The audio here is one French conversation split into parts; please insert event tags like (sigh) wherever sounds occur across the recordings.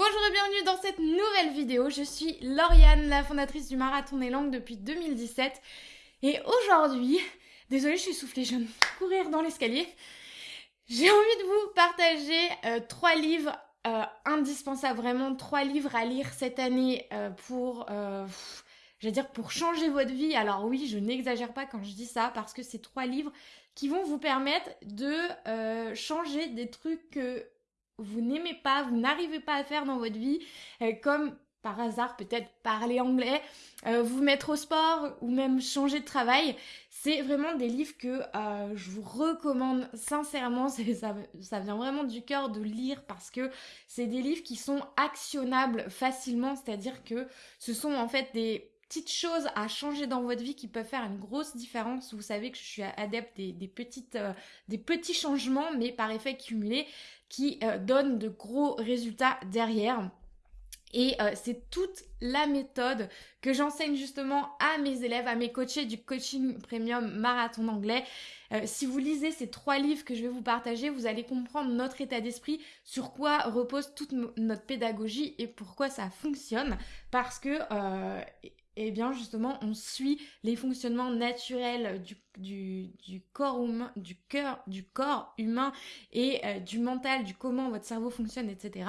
bonjour et bienvenue dans cette nouvelle vidéo. Je suis Lauriane, la fondatrice du Marathon des Langues depuis 2017. Et aujourd'hui, désolée je suis soufflée, je viens de courir dans l'escalier. J'ai envie de vous partager euh, trois livres euh, indispensables, vraiment trois livres à lire cette année euh, pour... dire pour changer votre vie. Alors oui, je n'exagère pas quand je dis ça parce que c'est trois livres qui vont vous permettre de changer des trucs que vous n'aimez pas, vous n'arrivez pas à faire dans votre vie, euh, comme par hasard peut-être parler anglais, euh, vous mettre au sport ou même changer de travail. C'est vraiment des livres que euh, je vous recommande sincèrement. (laughs) Ça, vient vraiment du cœur de lire parce que c'est des livres qui sont actionnables facilement. C'est-à-dire que ce sont en fait des petites choses à changer dans votre vie qui peuvent faire une grosse différence. Vous savez que je suis adepte des, petites, des petits changements, mais par effet cumulé, qui euh, donnent de gros résultats derrière. Et euh, c'est toute la méthode que j'enseigne justement à mes élèves, à mes coachés du coaching premium marathon anglais. si vous lisez ces trois livres que je vais vous partager, vous allez comprendre notre état d'esprit, sur quoi repose toute notre pédagogie et pourquoi ça fonctionne. Parce que et bien justement on suit les fonctionnements naturels du, du, corps humain, du cœur, du corps humain et euh, du mental, du comment votre cerveau fonctionne, etc.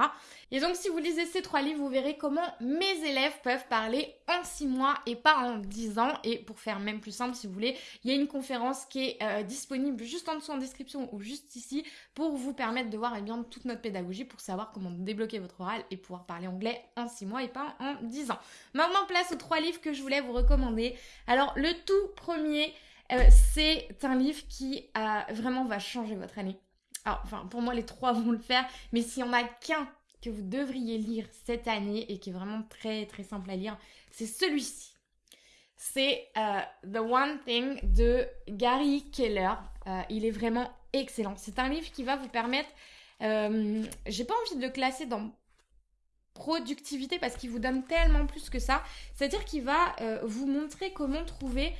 Et donc si vous lisez ces trois livres, vous verrez comment mes élèves peuvent parler en six mois et pas en dix ans. Et pour faire même plus simple, si vous voulez, il y a une conférence qui est euh, disponible juste en dessous en description ou juste ici pour vous permettre de voir eh bien, toute notre pédagogie pour savoir comment débloquer votre oral et pouvoir parler anglais en six mois et pas en dix ans. Maintenant place aux trois livres que je voulais vous recommander. Alors le tout premier, euh, c'est un livre qui euh, vraiment va changer votre année. Alors enfin pour moi les trois (laughs) vont le faire, mais s'il y en a qu'un que vous devriez lire cette année et qui est vraiment très très simple à lire, c'est celui-ci. C'est euh, The One Thing de Gary Keller. il est vraiment excellent. C'est un livre qui va vous permettre, j'ai pas envie de le classer dans productivité parce qu'il vous donne tellement plus que ça. C'est-à-dire qu'il va euh, vous montrer comment trouver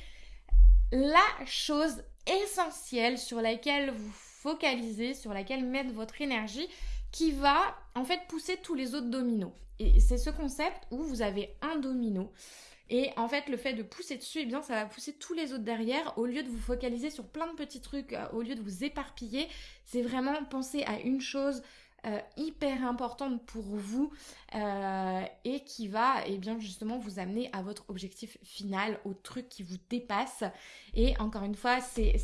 la chose essentielle sur laquelle vous focalisez, sur laquelle mettre votre énergie, qui va en fait pousser tous les autres dominos. Et c'est ce concept où vous avez un domino. Et en fait, le fait de pousser dessus, eh bien, ça va pousser tous les autres derrière. Au lieu de vous focaliser sur plein de petits trucs, euh, au lieu de vous éparpiller, c'est vraiment penser à une chose, euh, hyper importante pour vous euh, et qui va et eh bien justement vous amener à votre objectif final, au truc qui vous dépasse. Et encore une fois, c'est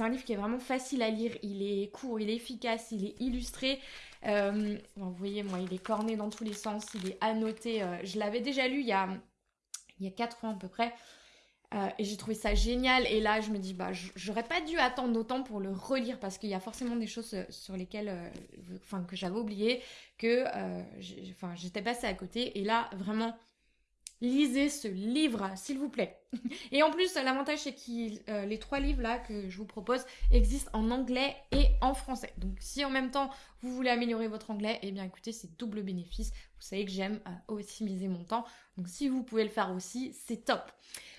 un livre qui est vraiment facile à lire, il est court, il est efficace, il est illustré. Euh, vous voyez, moi, il est corné dans tous les sens, il est annoté. je l'avais déjà lu il y a, il y a 4 ans à peu près. Euh, et j'ai trouvé ça génial. Et là, je me dis, bah, j'aurais pas dû attendre autant pour le relire parce qu'il y a forcément des choses euh, sur lesquelles, euh, enfin, que j'avais oublié, que, enfin, j'étais passée à côté. Et là, vraiment, lisez ce livre, s'il vous plaît. (laughs) et en plus, l'avantage, c'est que les trois livres là que je vous propose existent en anglais et en français. Donc, si en même temps vous voulez améliorer votre anglais, eh bien, écoutez, c'est double bénéfice. Vous savez que j'aime optimiser mon temps. Donc, si vous pouvez le faire aussi, c'est top.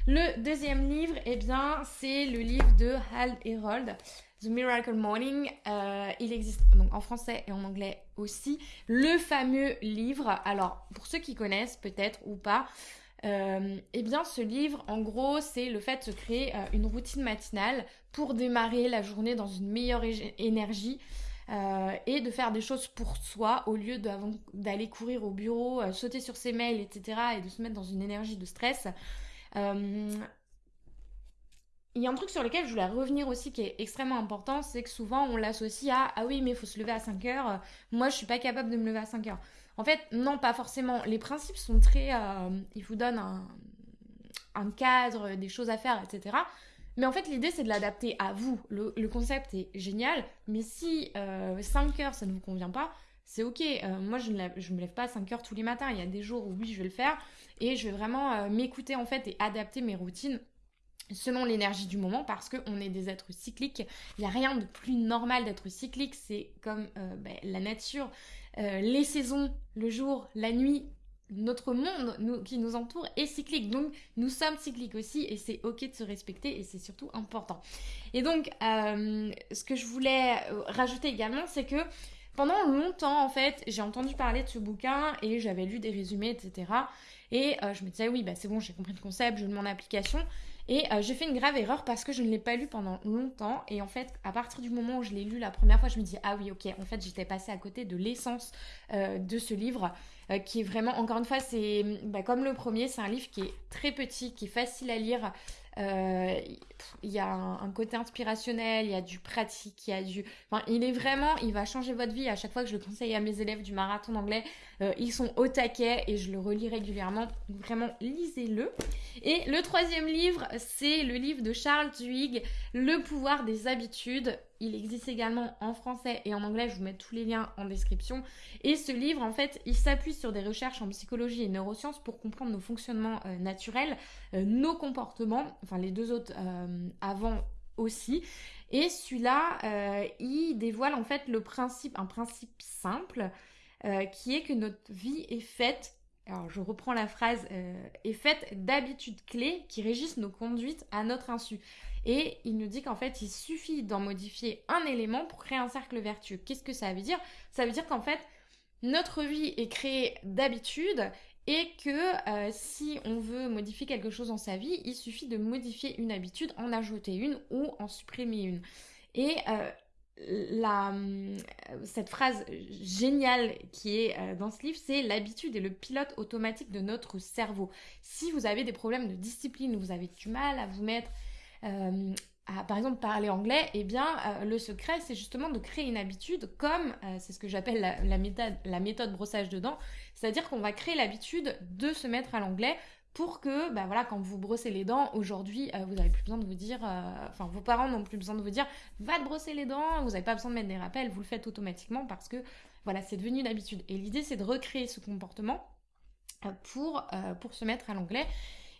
Le deuxième livre, eh bien, c'est le livre de Hal Herold, The Miracle Morning. Euh, il existe donc en français et en anglais aussi. Le fameux livre, alors pour ceux qui connaissent peut-être ou pas, euh, eh bien, ce livre, en gros, c'est le fait de se créer euh, une routine matinale pour démarrer la journée dans une meilleure énergie. et de faire des choses pour soi au lieu d'aller courir au bureau, sauter sur ses mails, etc. et de se mettre dans une énergie de stress. Il y a un truc sur lequel je voulais revenir aussi qui est extrêmement important, c'est que souvent on l'associe à ah oui mais il faut se lever à 5 heures, moi je suis pas capable de me lever à 5 heures. En fait non pas forcément, les principes sont très, euh, ils vous donnent un, cadre, des choses à faire, etc. Mais en fait l'idée c'est de l'adapter à vous. Le, concept est génial, mais si 5 euh, heures ça ne vous convient pas, c'est ok. moi je ne, je me lève pas à 5 heures tous les matins, il y a des jours où oui je vais le faire et je vais vraiment euh, m'écouter en fait et adapter mes routines selon l'énergie du moment parce qu'on est des êtres cycliques. Il n'y a rien de plus normal d'être cyclique, c'est comme euh, ben, la nature, euh, les saisons, le jour, la nuit. Notre monde qui nous entoure est cyclique, donc nous sommes cycliques aussi et c'est ok de se respecter et c'est surtout important. Et donc, ce que je voulais rajouter également, c'est que pendant longtemps, en fait, j'ai entendu parler de ce bouquin et j'avais lu des résumés, etc. Et euh, je me disais, oui, bah, c'est bon, j'ai compris le concept, je mets en application. Et euh, j'ai fait une grave erreur parce que je ne l'ai pas lu pendant longtemps. Et en fait, à partir du moment où je l'ai lu la première fois, je me dis, ah oui, ok, en fait, j'étais passée à côté de l'essence euh, de ce livre. qui est vraiment, encore une fois, c'est bah, comme le premier, c'est un livre qui est très petit, qui est facile à lire, il y a un, côté inspirationnel, il y a du pratique, il y a du... Enfin, il est vraiment, il va changer votre vie. À chaque fois que je le conseille à mes élèves du marathon d'anglais, euh, ils sont au taquet et je le relis régulièrement. Vraiment, lisez-le. Et le troisième livre, c'est le livre de Charles Duhigg, Le pouvoir des habitudes. Il existe également en français et en anglais, je vous mets tous les liens en description. Et ce livre, en fait, il s'appuie sur des recherches en psychologie et neurosciences pour comprendre nos fonctionnements euh, naturels, euh, nos comportements, enfin les deux autres euh, avant aussi. Et celui-là, il dévoile en fait le principe, un principe simple, qui est que notre vie est faite alors je reprends la phrase, est faite d'habitudes clés qui régissent nos conduites à notre insu. Et il nous dit qu'en fait, il suffit d'en modifier un élément pour créer un cercle vertueux. Qu'est-ce que ça veut dire? Ça veut dire qu'en fait, notre vie est créée d'habitude et que euh, si on veut modifier quelque chose dans sa vie, il suffit de modifier une habitude, en ajouter une ou en supprimer une. Et euh, euh, cette phrase géniale qui est dans ce livre, c'est l'habitude est le pilote automatique de notre cerveau. Si vous avez des problèmes de discipline, vous avez du mal à vous mettre euh, à, par exemple, parler anglais, eh bien, euh, le secret, c'est justement de créer une habitude comme, euh, c'est ce que j'appelle la, méthode, la méthode brossage de dents, c'est-à-dire qu'on va créer l'habitude de se mettre à l'anglais pour que, bah voilà, quand vous brossez les dents, aujourd'hui, vous n'avez plus besoin de vous dire, enfin, vos parents n'ont plus besoin de vous dire, va te brosser les dents, vous n'avez pas besoin de mettre des rappels, vous le faites automatiquement parce que, voilà, c'est devenu une habitude. Et l'idée, c'est de recréer ce comportement pour, pour se mettre à l'anglais.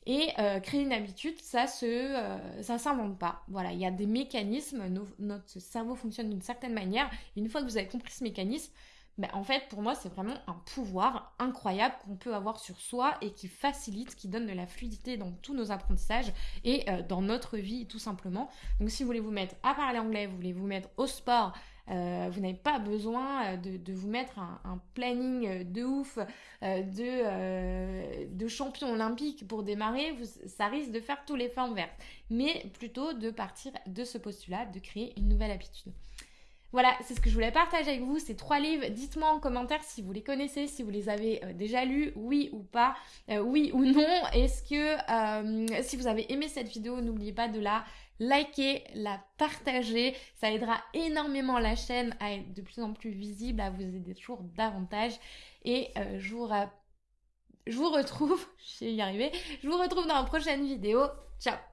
Et euh, créer une habitude, ça se, euh, ça s'invente pas. Voilà, il y a des mécanismes. notre cerveau fonctionne d'une certaine manière. une fois que vous avez compris ce mécanisme, en fait, pour moi, c'est vraiment un pouvoir incroyable qu'on peut avoir sur soi et qui facilite, qui donne de la fluidité dans tous nos apprentissages et euh, dans notre vie, tout simplement. Donc, si vous voulez vous mettre à parler anglais, vous voulez vous mettre au sport, euh, vous n'avez pas besoin euh, de, vous mettre un, planning de ouf de, champion olympique pour démarrer. ça risque de faire tous les formes vertes. Mais plutôt de partir de ce postulat, de créer une nouvelle habitude. Voilà, c'est ce que je voulais partager avec vous, ces trois livres. Dites-moi en commentaire si vous les connaissez, si vous les avez déjà lus, oui ou pas, oui ou non. Est-ce que si vous avez aimé cette vidéo, n'oubliez pas de la liker, la partager. Ça aidera énormément la chaîne à être de plus en plus visible, à vous aider toujours davantage. Et euh, je, vous je vous retrouve, (laughs) je vais y arriver, je vous retrouve dans la prochaine vidéo. Ciao